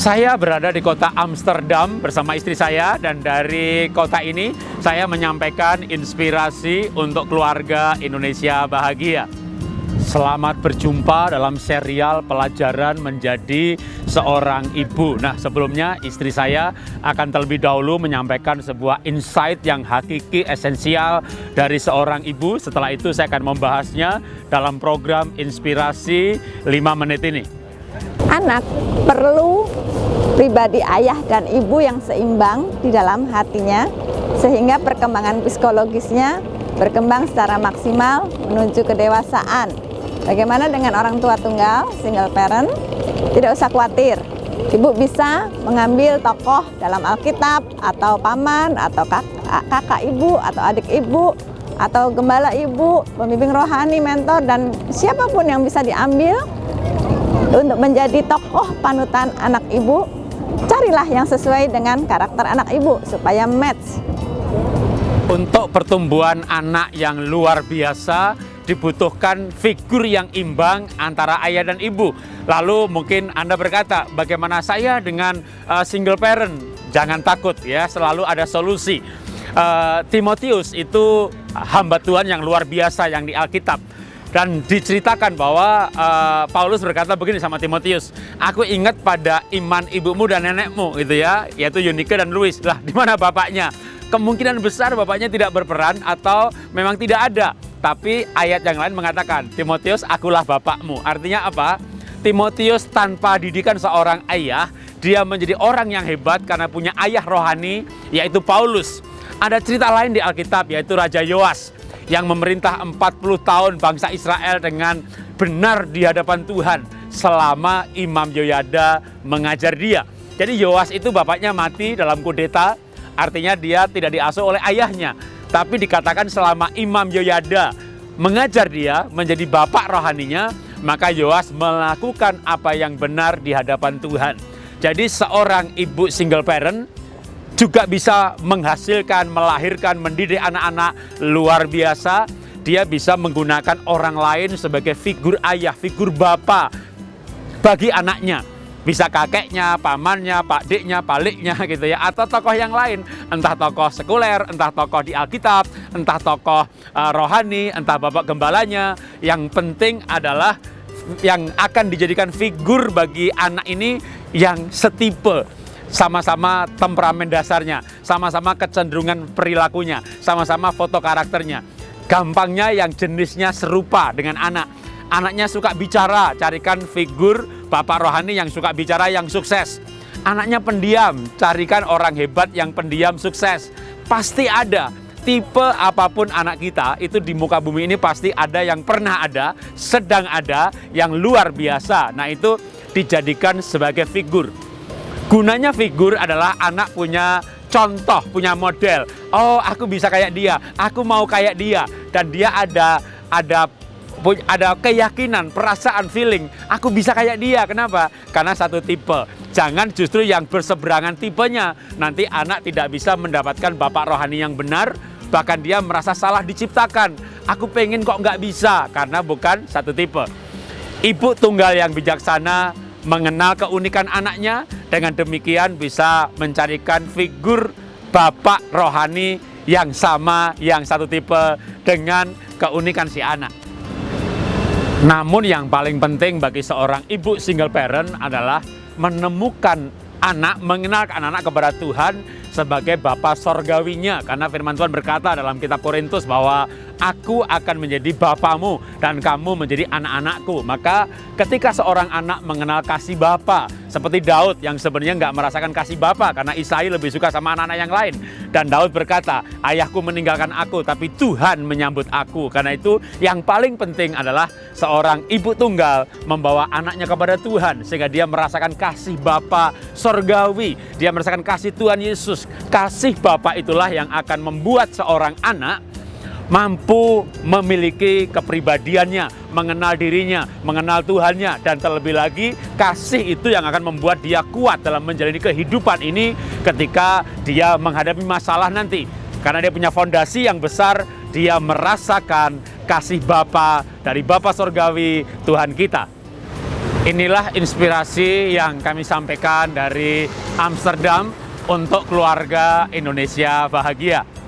Saya berada di kota Amsterdam bersama istri saya dan dari kota ini saya menyampaikan inspirasi untuk keluarga Indonesia bahagia. Selamat berjumpa dalam serial pelajaran menjadi seorang ibu. Nah, sebelumnya istri saya akan terlebih dahulu menyampaikan sebuah insight yang hakiki esensial dari seorang ibu. Setelah itu saya akan membahasnya dalam program inspirasi 5 menit ini. Anak perlu pribadi ayah dan ibu yang seimbang di dalam hatinya sehingga perkembangan psikologisnya berkembang secara maksimal menuju kedewasaan. Bagaimana dengan orang tua tunggal, single parent? Tidak usah khawatir, ibu bisa mengambil tokoh dalam Alkitab atau paman atau kakak, kakak ibu atau adik ibu atau gembala ibu, pembimbing rohani, mentor dan siapa pun yang bisa diambil untuk menjadi tokoh panutan anak ibu, carilah yang sesuai dengan karakter anak ibu supaya match. Untuk pertumbuhan anak yang luar biasa, dibutuhkan figur yang imbang antara ayah dan ibu. Lalu mungkin Anda berkata, bagaimana saya dengan uh, single parent? Jangan takut ya, selalu ada solusi. Uh, Timotius itu hamba Tuhan yang luar biasa yang di Alkitab dan diceritakan bahwa uh, Paulus berkata begini sama Timotius, aku ingat pada iman ibumu dan nenekmu gitu ya, yaitu Yunike dan Louis. Lah, di mana bapaknya? Kemungkinan besar bapaknya tidak berperan atau memang tidak ada. Tapi ayat yang lain mengatakan, Timotius, akulah bapakmu. Artinya apa? Timotius tanpa didikan seorang ayah, dia menjadi orang yang hebat karena punya ayah rohani, yaitu Paulus. Ada cerita lain di Alkitab, yaitu Raja Yoas yang memerintah 40 tahun bangsa Israel dengan benar di hadapan Tuhan selama Imam Yoyada mengajar dia. Jadi Yoas itu bapaknya mati dalam kudeta, artinya dia tidak diasuh oleh ayahnya. Tapi dikatakan selama Imam Yoyada mengajar dia menjadi bapak rohaninya, maka Yoas melakukan apa yang benar di hadapan Tuhan. Jadi seorang ibu single parent juga bisa menghasilkan, melahirkan, mendidik anak-anak luar biasa. Dia bisa menggunakan orang lain sebagai figur ayah, figur bapak bagi anaknya. Bisa kakeknya, pamannya, pakdiknya, paliknya gitu ya. Atau tokoh yang lain. Entah tokoh sekuler, entah tokoh di Alkitab, entah tokoh uh, rohani, entah bapak gembalanya. Yang penting adalah yang akan dijadikan figur bagi anak ini yang setipe sama-sama temperamen dasarnya, sama-sama kecenderungan perilakunya, sama-sama foto karakternya. Gampangnya yang jenisnya serupa dengan anak. Anaknya suka bicara, carikan figur bapak rohani yang suka bicara yang sukses. Anaknya pendiam, carikan orang hebat yang pendiam sukses. Pasti ada tipe apa pun anak kita itu di muka bumi ini pasti ada yang pernah ada, sedang ada, yang luar biasa. Nah itu dijadikan sebagai figur. Gunanya figur adalah anak punya contoh, punya model. Oh, aku bisa kayak dia, aku mau kayak dia, dan dia ada ada ada keyakinan, perasaan, feeling. Aku bisa kayak dia. Kenapa? Karena satu tipe. Jangan justru yang berseberangan tipenya. Nanti anak tidak bisa mendapatkan bapak rohani yang benar, bahkan dia merasa salah diciptakan. Aku pengen kok nggak bisa karena bukan satu tipe. Ibu tunggal yang bijaksana mengenal keunikan anaknya, dengan demikian bisa mencarikan figur bapak rohani yang sama, yang satu tipe dengan keunikan si anak. Namun yang paling penting bagi seorang ibu single parent adalah menemukan anak, mengenal anak-anak kepada Tuhan sebagai Bapa sorgawinya. Karena firman Tuhan berkata dalam kitab Korintus bahwa aku akan menjadi bapamu dan kamu menjadi anak-anakku. Maka ketika seorang anak mengenal kasih bapa, seperti Daud yang sebenarnya nggak merasakan kasih bapa karena Isai lebih suka sama anak-anak yang lain. Dan Daud berkata, ayahku meninggalkan aku tapi Tuhan menyambut aku. Karena itu yang paling penting adalah seorang ibu tunggal membawa anaknya kepada Tuhan sehingga dia merasakan kasih bapa sorgawi. Dia merasakan kasih Tuhan Yesus. Kasih bapa itulah yang akan membuat seorang anak mampu memiliki kepribadiannya, mengenal dirinya, mengenal Tuhannya, dan terlebih lagi kasih itu yang akan membuat dia kuat dalam menjalani kehidupan ini ketika dia menghadapi masalah nanti. Karena dia punya fondasi yang besar, dia merasakan kasih Bapa dari Bapa Sorgawi Tuhan kita. Inilah inspirasi yang kami sampaikan dari Amsterdam untuk keluarga Indonesia bahagia.